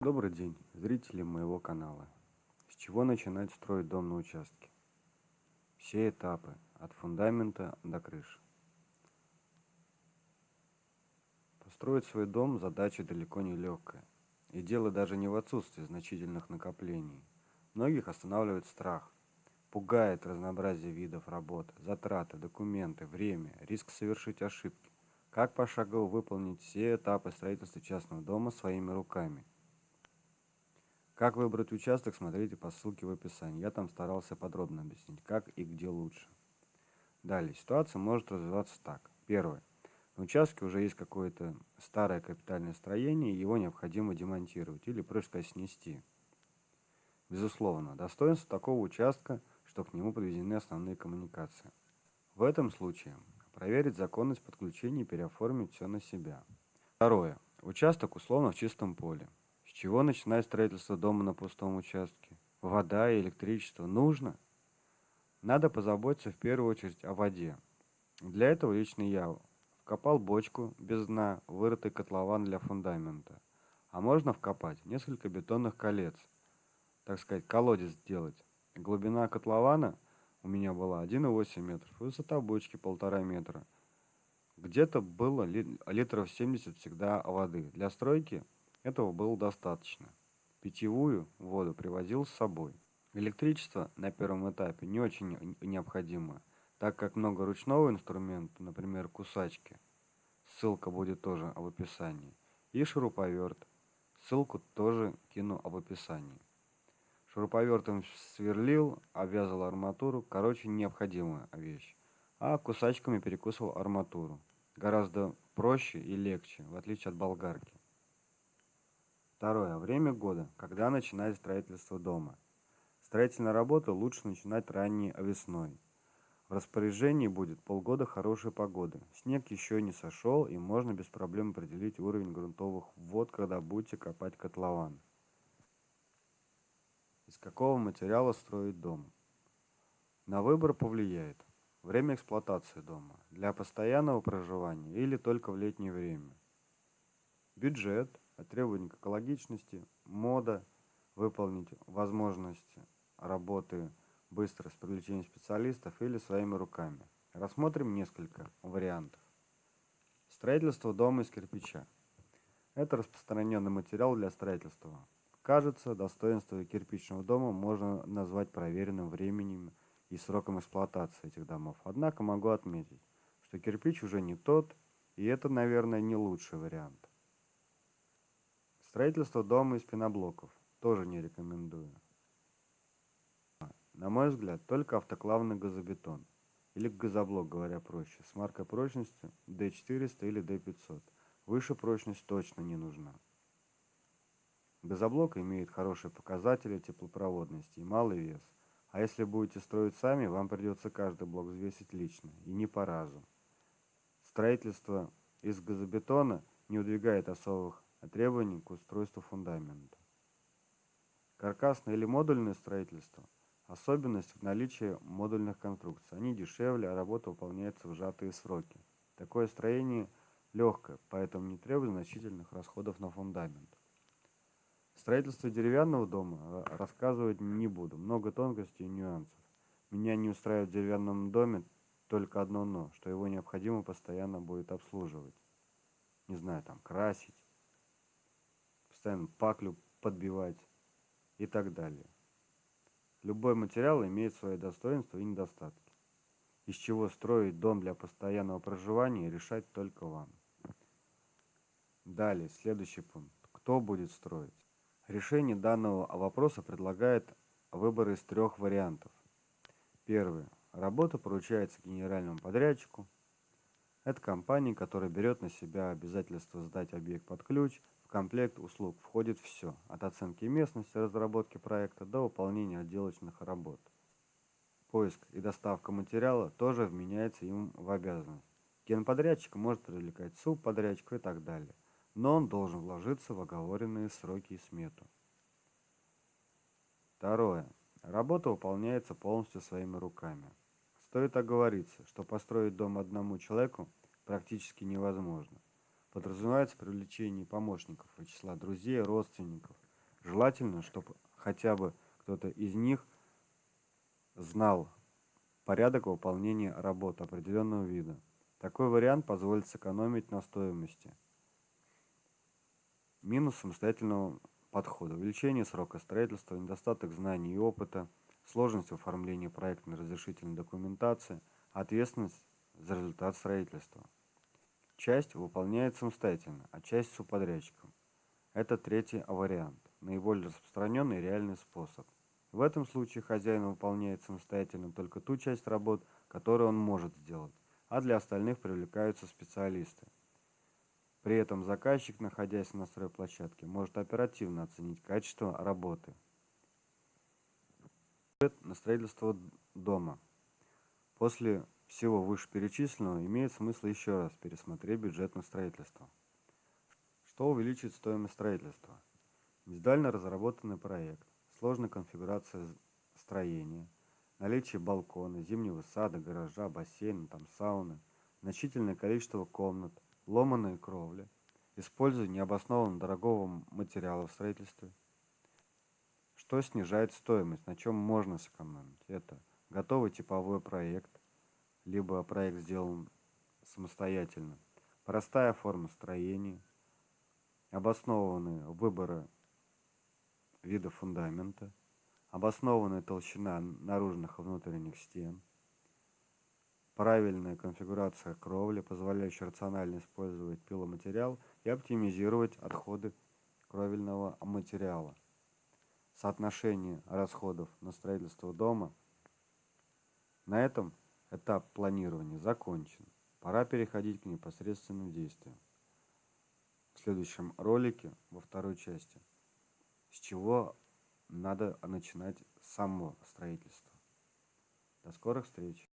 Добрый день, зрители моего канала. С чего начинать строить дом на участке? Все этапы, от фундамента до крыши. Построить свой дом задача далеко не легкая. И дело даже не в отсутствии значительных накоплений. Многих останавливает страх. Пугает разнообразие видов работ, затраты, документы, время, риск совершить ошибки. Как пошагово выполнить все этапы строительства частного дома своими руками – как выбрать участок, смотрите по ссылке в описании. Я там старался подробно объяснить, как и где лучше. Далее, ситуация может развиваться так. Первое. На участке уже есть какое-то старое капитальное строение, его необходимо демонтировать или, проще сказать, снести. Безусловно, достоинство такого участка, что к нему подведены основные коммуникации. В этом случае проверить законность подключения и переоформить все на себя. Второе. Участок условно в чистом поле чего начинать строительство дома на пустом участке? Вода и электричество нужно? Надо позаботиться в первую очередь о воде. Для этого лично я вкопал бочку без дна, вырытый котлован для фундамента. А можно вкопать несколько бетонных колец, так сказать, колодец сделать. Глубина котлована у меня была 1,8 метров, высота бочки 1,5 метра. Где-то было литров 70 всегда воды. Для стройки этого было достаточно. Питьевую воду привозил с собой. Электричество на первом этапе не очень необходимо, так как много ручного инструмента, например, кусачки. Ссылка будет тоже в описании. И шуруповерт. Ссылку тоже кину в описании. Шуруповертом сверлил, обвязал арматуру. Короче, необходимая вещь. А кусачками перекусывал арматуру. Гораздо проще и легче, в отличие от болгарки. Второе. Время года, когда начинать строительство дома. Строительные работы лучше начинать ранней весной. В распоряжении будет полгода хорошей погоды. Снег еще не сошел, и можно без проблем определить уровень грунтовых вод, когда будете копать котлован. Из какого материала строить дом? На выбор повлияет время эксплуатации дома, для постоянного проживания или только в летнее время. Бюджет – требования к экологичности, мода, выполнить возможности работы быстро с привлечением специалистов или своими руками. Рассмотрим несколько вариантов. Строительство дома из кирпича. Это распространенный материал для строительства. Кажется, достоинство кирпичного дома можно назвать проверенным временем и сроком эксплуатации этих домов. Однако могу отметить, что кирпич уже не тот, и это, наверное, не лучший вариант. Строительство дома из пеноблоков тоже не рекомендую. На мой взгляд, только автоклавный газобетон, или газоблок, говоря проще, с маркой прочности D400 или D500. Выше прочность точно не нужна. Газоблок имеет хорошие показатели теплопроводности и малый вес. А если будете строить сами, вам придется каждый блок взвесить лично, и не по разу. Строительство из газобетона не удвигает особых требований к устройству фундамента. Каркасное или модульное строительство – особенность в наличии модульных конструкций. Они дешевле, а работа выполняется в сжатые сроки. Такое строение легкое, поэтому не требует значительных расходов на фундамент. Строительство деревянного дома рассказывать не буду, много тонкостей и нюансов. Меня не устраивает в деревянном доме только одно «но», что его необходимо постоянно будет обслуживать. Не знаю, там, красить, постоянно паклю подбивать и так далее. Любой материал имеет свои достоинства и недостатки. Из чего строить дом для постоянного проживания решать только вам. Далее, следующий пункт. Кто будет строить? Решение данного вопроса предлагает выбор из трех вариантов. Первый. Работа поручается генеральному подрядчику. Это компания, которая берет на себя обязательство сдать объект под ключ, в комплект услуг входит все, от оценки местности, разработки проекта до выполнения отделочных работ. Поиск и доставка материала тоже вменяется им в обязанность. Генподрядчик может привлекать субподрядчика и так далее, но он должен вложиться в оговоренные сроки и смету. Второе. Работа выполняется полностью своими руками. Стоит оговориться, что построить дом одному человеку практически невозможно. Подразумевается привлечение помощников из числа друзей, родственников, Желательно, чтобы хотя бы кто-то из них знал порядок выполнения работ определенного вида. Такой вариант позволит сэкономить на стоимости. Минус самостоятельного подхода. Увеличение срока строительства, недостаток знаний и опыта, сложность оформления проектной разрешительной документации, ответственность за результат строительства. Часть выполняет самостоятельно, а часть субподрядчиком. Это третий вариант, наиболее распространенный реальный способ. В этом случае хозяин выполняет самостоятельно только ту часть работ, которую он может сделать, а для остальных привлекаются специалисты. При этом заказчик, находясь на стройплощадке, может оперативно оценить качество работы. На строительство дома. После всего вышеперечисленного имеет смысл еще раз пересмотреть бюджет на строительство. Что увеличит стоимость строительства? Индивидуально разработанный проект, сложная конфигурация строения, наличие балкона, зимнего сада, гаража, бассейна, там сауны, значительное количество комнат, ломаные кровли, использование необоснованно дорогого материала в строительстве. Что снижает стоимость, на чем можно сэкономить? Это готовый типовой проект, либо проект сделан самостоятельно, простая форма строения, обоснованные выборы вида фундамента, обоснованная толщина наружных и внутренних стен, правильная конфигурация кровли, позволяющая рационально использовать пиломатериал и оптимизировать отходы кровельного материала. Соотношение расходов на строительство дома. На этом этап планирования закончен. Пора переходить к непосредственным действиям. В следующем ролике, во второй части, с чего надо начинать само строительство. До скорых встреч!